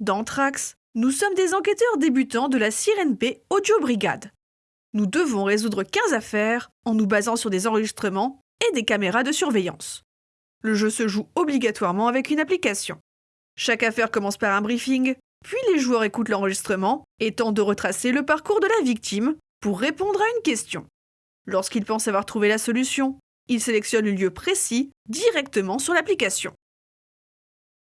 Dans Trax, nous sommes des enquêteurs débutants de la CRNP Audio Brigade. Nous devons résoudre 15 affaires en nous basant sur des enregistrements et des caméras de surveillance. Le jeu se joue obligatoirement avec une application. Chaque affaire commence par un briefing, puis les joueurs écoutent l'enregistrement et tentent de retracer le parcours de la victime pour répondre à une question. Lorsqu'ils pensent avoir trouvé la solution, ils sélectionnent le lieu précis directement sur l'application.